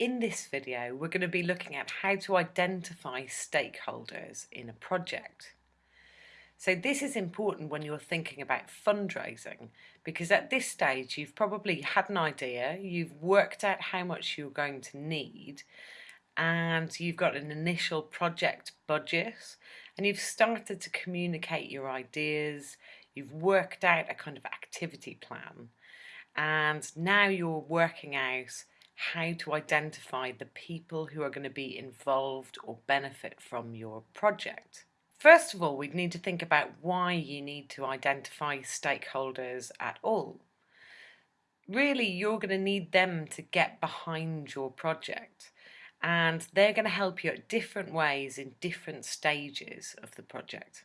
In this video, we're going to be looking at how to identify stakeholders in a project. So this is important when you're thinking about fundraising because at this stage you've probably had an idea, you've worked out how much you're going to need and you've got an initial project budget and you've started to communicate your ideas, you've worked out a kind of activity plan and now you're working out how to identify the people who are going to be involved or benefit from your project. First of all, we'd need to think about why you need to identify stakeholders at all. Really, you're going to need them to get behind your project and they're going to help you at different ways in different stages of the project.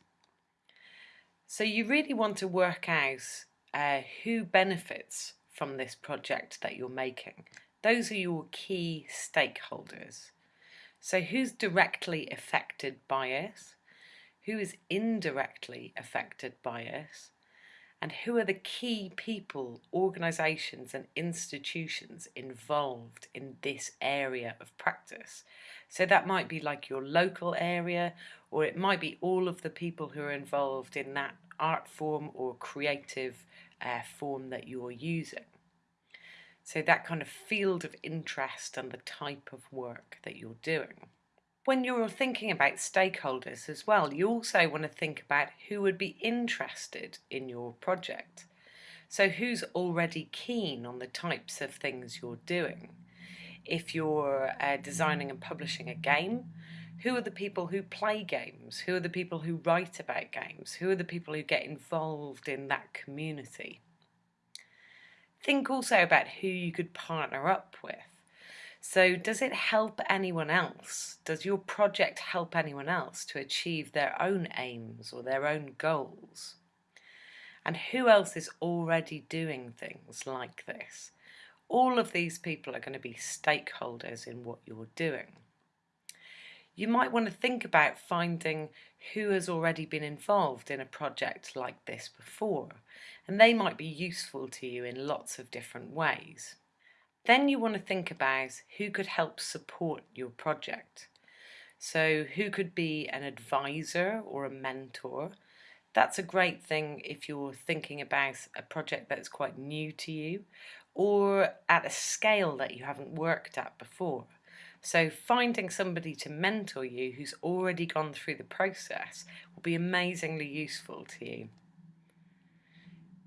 So you really want to work out uh, who benefits from this project that you're making. Those are your key stakeholders. So who's directly affected by it? Who is indirectly affected by it? And who are the key people, organisations and institutions involved in this area of practice? So that might be like your local area or it might be all of the people who are involved in that art form or creative uh, form that you're using. So that kind of field of interest and the type of work that you're doing. When you're thinking about stakeholders as well, you also want to think about who would be interested in your project. So who's already keen on the types of things you're doing? If you're uh, designing and publishing a game, who are the people who play games? Who are the people who write about games? Who are the people who get involved in that community? Think also about who you could partner up with. So does it help anyone else? Does your project help anyone else to achieve their own aims or their own goals? And who else is already doing things like this? All of these people are going to be stakeholders in what you're doing you might want to think about finding who has already been involved in a project like this before, and they might be useful to you in lots of different ways. Then you want to think about who could help support your project. So who could be an advisor or a mentor? That's a great thing if you're thinking about a project that's quite new to you or at a scale that you haven't worked at before. So finding somebody to mentor you who's already gone through the process will be amazingly useful to you.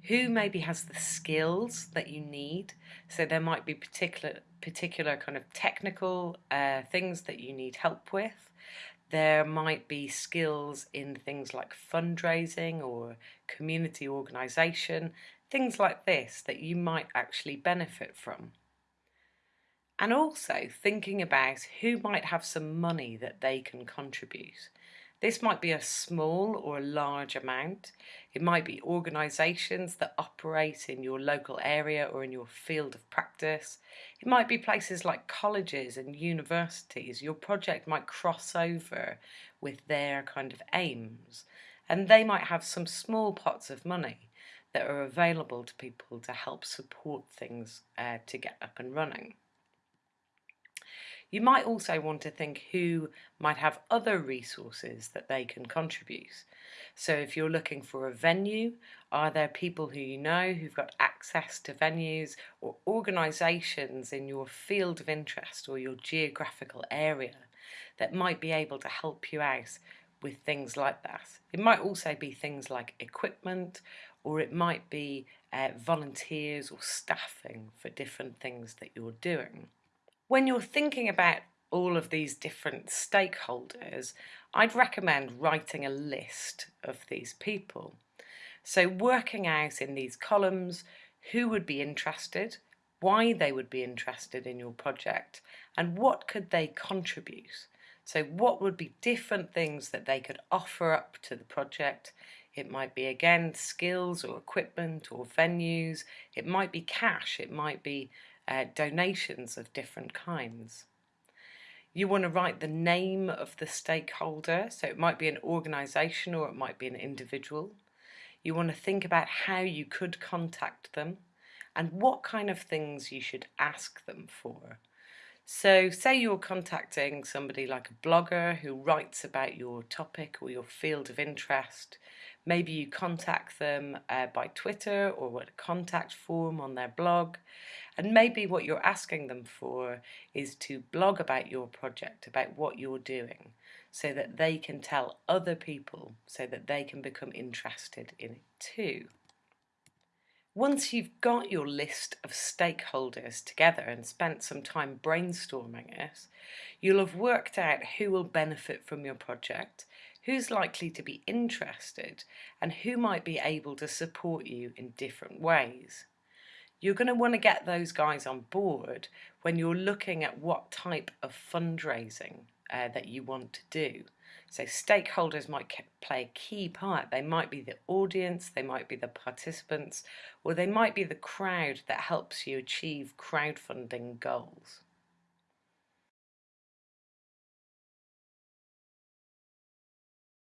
Who maybe has the skills that you need? So there might be particular particular kind of technical uh, things that you need help with. There might be skills in things like fundraising or community organisation, things like this that you might actually benefit from and also thinking about who might have some money that they can contribute. This might be a small or a large amount. It might be organisations that operate in your local area or in your field of practice. It might be places like colleges and universities. Your project might cross over with their kind of aims and they might have some small pots of money that are available to people to help support things uh, to get up and running. You might also want to think who might have other resources that they can contribute. So if you're looking for a venue, are there people who you know who've got access to venues or organisations in your field of interest or your geographical area that might be able to help you out with things like that. It might also be things like equipment or it might be uh, volunteers or staffing for different things that you're doing. When you're thinking about all of these different stakeholders, I'd recommend writing a list of these people. So working out in these columns who would be interested, why they would be interested in your project, and what could they contribute. So what would be different things that they could offer up to the project. It might be again skills or equipment or venues, it might be cash, it might be uh, donations of different kinds. You want to write the name of the stakeholder, so it might be an organisation or it might be an individual. You want to think about how you could contact them and what kind of things you should ask them for. So say you're contacting somebody like a blogger who writes about your topic or your field of interest. Maybe you contact them uh, by Twitter or a contact form on their blog. And maybe what you're asking them for is to blog about your project, about what you're doing, so that they can tell other people, so that they can become interested in it too. Once you've got your list of stakeholders together and spent some time brainstorming it, you'll have worked out who will benefit from your project, who's likely to be interested, and who might be able to support you in different ways. You're going to want to get those guys on board when you're looking at what type of fundraising uh, that you want to do. So stakeholders might play a key part. They might be the audience, they might be the participants, or they might be the crowd that helps you achieve crowdfunding goals.